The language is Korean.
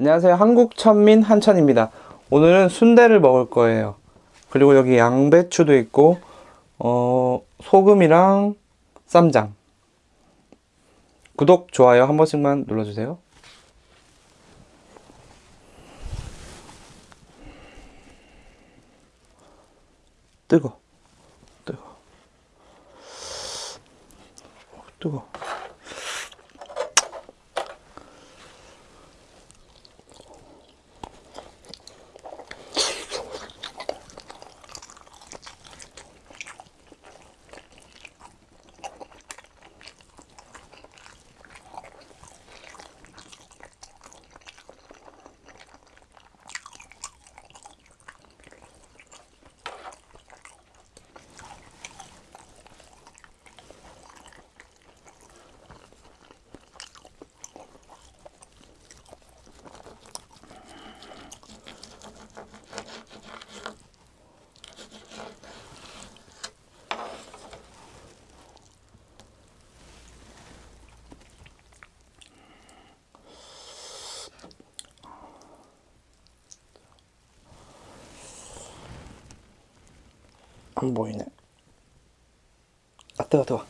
안녕하세요. 한국천민 한천입니다. 오늘은 순대를 먹을 거예요. 그리고 여기 양배추도 있고, 어, 소금이랑 쌈장. 구독, 좋아요 한 번씩만 눌러주세요. 뜨거, 뜨거, 어, 뜨거. 안 보이네. 아, 뜨거, 뜨거.